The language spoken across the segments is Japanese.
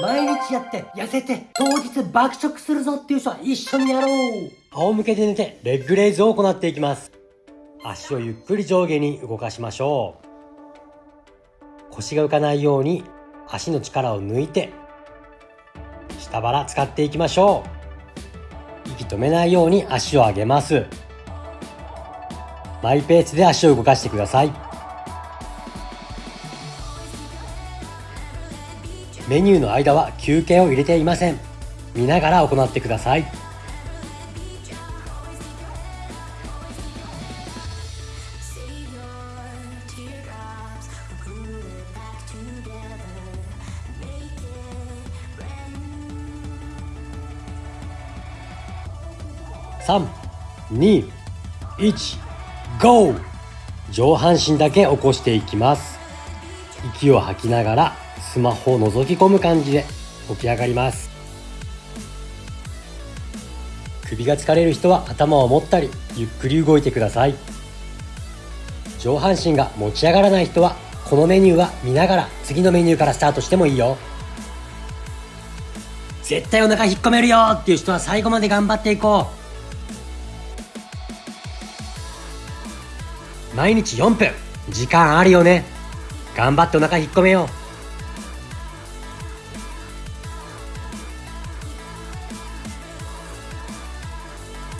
毎日やって痩せて当日爆食するぞっていう人は一緒にやろう。仰向けで寝てレッグレイズを行っていきます。足をゆっくり上下に動かしましょう。腰が浮かないように足の力を抜いて下腹使っていきましょう。息止めないように足を上げます。マイペースで足を動かしてください。メニューの間は休憩を入れていません見ながら行ってください3、2、1、GO! 上半身だけ起こしていきます。息を吐きながらスマホを覗き込む感じで起き上がります。首が疲れる人は頭を持ったりゆっくり動いてください。上半身が持ち上がらない人はこのメニューは見ながら次のメニューからスタートしてもいいよ。絶対お腹引っ込めるよっていう人は最後まで頑張っていこう。毎日4分時間あるよね頑張ってお腹引っ込めよう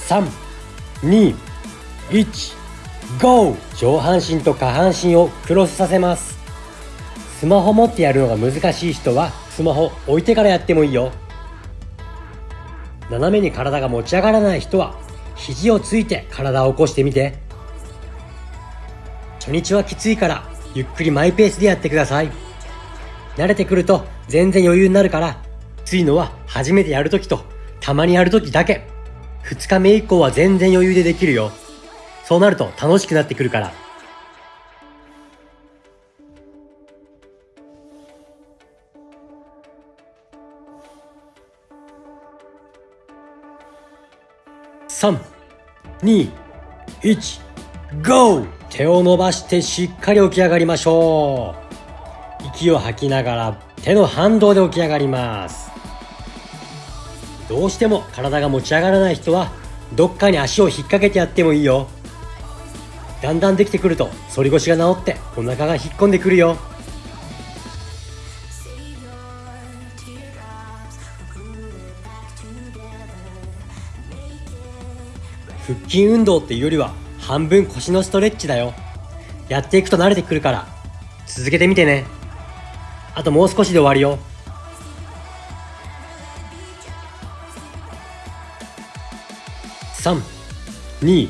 3、2、1、GO! 上半身と下半身をクロスさせます。スマホ持ってやるのが難しい人は、スマホ置いてからやってもいいよ。斜めに体が持ち上がらない人は、肘をついて体を起こしてみて。初日はきついからゆっくりマイペースでやってください慣れてくると全然余裕になるからきついのは初めてやるときとたまにやるときだけ2日目以降は全然余裕でできるよ。そうなると楽しくなってくるから。3、2、1、GO! 手を伸ばしてしっかり起き上がりましょう。息を吐きながら手の反動で起き上がります。どうしても体が持ち上がらない人はどっかに足を引っ掛けてやってもいいよだんだんできてくると反り腰が治ってお腹が引っ込んでくるよ腹筋運動っていうよりは半分腰のストレッチだよ。やっていくと慣れてくるから、続けてみてね。あともう少しで終わるよ。3、2、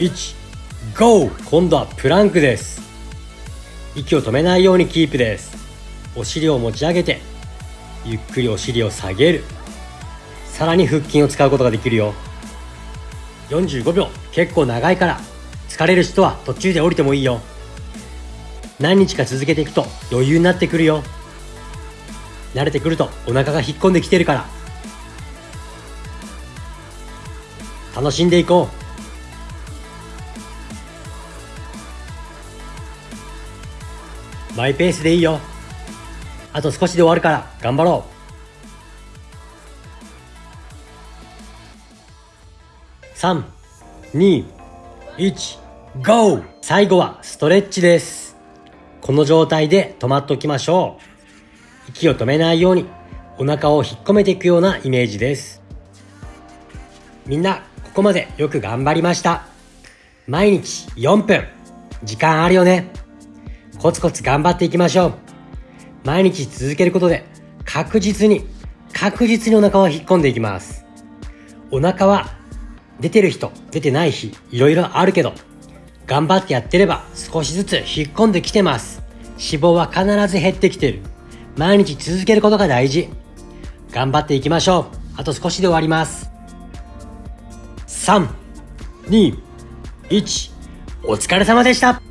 1、GO! 今度はプランクです。息を止めないようにキープです。お尻を持ち上げて、ゆっくりお尻を下げる。さらに腹筋を使うことができるよ。45秒結構長いから疲れる人は途中で降りてもいいよ何日か続けていくと余裕になってくるよ慣れてくるとお腹が引っ込んできてるから楽しんでいこうマイペースでいいよあと少しで終わるから頑張ろう3、2、1、GO! 最後はストレッチです。この状態で止まっておきましょう。息を止めないようにお腹を引っ込めていくようなイメージです。みんな、ここまでよく頑張りました。毎日4分。時間あるよね。コツコツ頑張っていきましょう。毎日続けることで確実に、確実にお腹を引っ込んでいきます。お腹は出てる人、出てない日、いろいろあるけど、頑張ってやってれば少しずつ引っ込んできてます。脂肪は必ず減ってきてる。毎日続けることが大事。頑張っていきましょう。あと少しで終わります。3、2、1、お疲れ様でした。